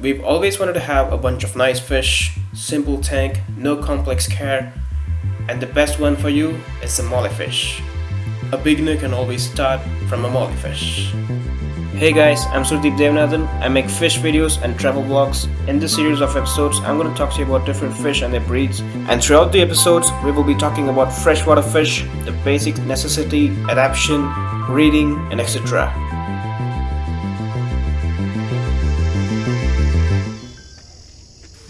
We've always wanted to have a bunch of nice fish, simple tank, no complex care, and the best one for you is the mollyfish. A beginner can always start from a mollyfish. Hey guys, I'm Surdeep Devanathan. I make fish videos and travel vlogs. In this series of episodes, I'm going to talk to you about different fish and their breeds. And throughout the episodes, we will be talking about freshwater fish, the basic necessity, adaptation, breeding, and etc.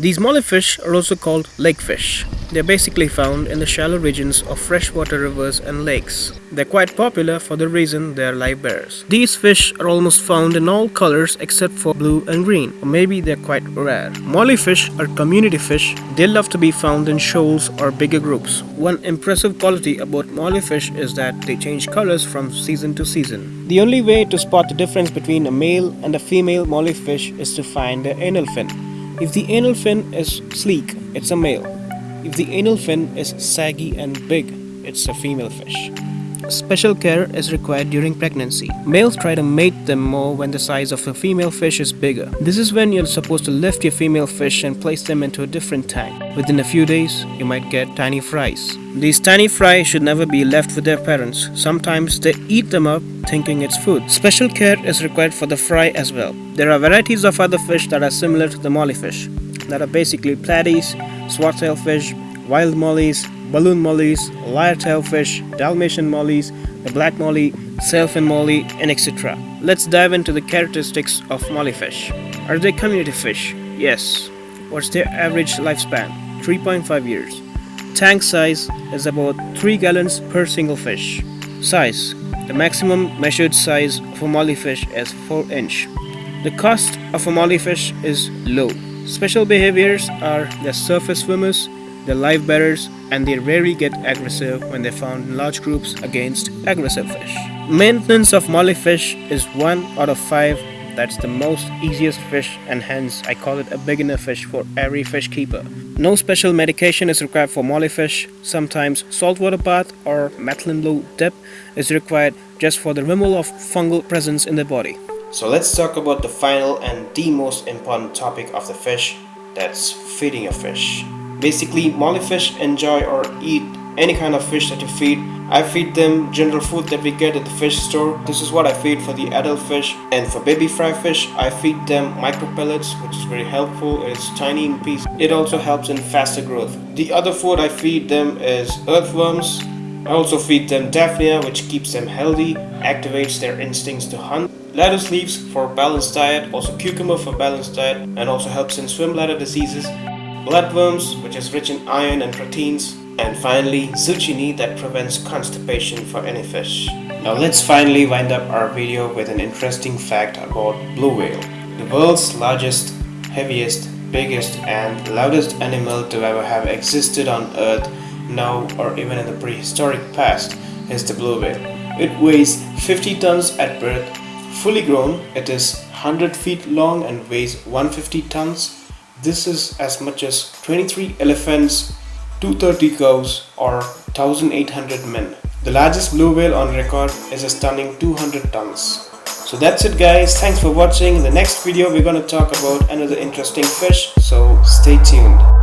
These mollyfish are also called lake fish. They're basically found in the shallow regions of freshwater rivers and lakes. They're quite popular for the reason they are live bears. These fish are almost found in all colors except for blue and green, or maybe they're quite rare. Mollyfish are community fish. They love to be found in shoals or bigger groups. One impressive quality about mollyfish is that they change colors from season to season. The only way to spot the difference between a male and a female mollyfish is to find the anal fin. If the anal fin is sleek, it's a male. If the anal fin is saggy and big, it's a female fish. Special care is required during pregnancy. Males try to mate them more when the size of the female fish is bigger. This is when you're supposed to lift your female fish and place them into a different tank. Within a few days, you might get tiny fries. These tiny fry should never be left with their parents. Sometimes they eat them up thinking it's food. Special care is required for the fry as well. There are varieties of other fish that are similar to the mollyfish that are basically platies, swordtail fish, wild mollies, balloon mollies, lyre-tail fish, Dalmatian mollies, the black molly, sailfin molly, and etc. Let's dive into the characteristics of mollyfish. Are they community fish? Yes. What's their average lifespan? 3.5 years. Tank size is about 3 gallons per single fish. Size The maximum measured size of a mollyfish is 4 inch. The cost of a mollyfish is low. Special behaviors are the surface swimmers, the live bearers, and they rarely get aggressive when they're found in large groups against aggressive fish. Maintenance of mollyfish is 1 out of 5 that's the most easiest fish and hence I call it a beginner fish for every fish keeper. No special medication is required for mollyfish. Sometimes saltwater bath or methylene blue dip is required just for the removal of fungal presence in the body. So let's talk about the final and the most important topic of the fish, that's feeding a fish. Basically, mollyfish enjoy or eat any kind of fish that you feed. I feed them general food that we get at the fish store. This is what I feed for the adult fish. And for baby fry fish, I feed them micro pellets, which is very helpful. It's tiny in piece. It also helps in faster growth. The other food I feed them is earthworms. I also feed them daphnia, which keeps them healthy, activates their instincts to hunt. Lettuce leaves for balanced diet, also cucumber for balanced diet, and also helps in swim bladder diseases bloodworms which is rich in iron and proteins and finally zucchini that prevents constipation for any fish. Now let's finally wind up our video with an interesting fact about blue whale. The world's largest, heaviest, biggest and loudest animal to ever have existed on earth now or even in the prehistoric past is the blue whale. It weighs 50 tons at birth. Fully grown, it is 100 feet long and weighs 150 tons this is as much as 23 elephants, 230 cows or 1800 men. The largest blue whale on record is a stunning 200 tons. So that's it guys, thanks for watching. In the next video we're gonna talk about another interesting fish, so stay tuned.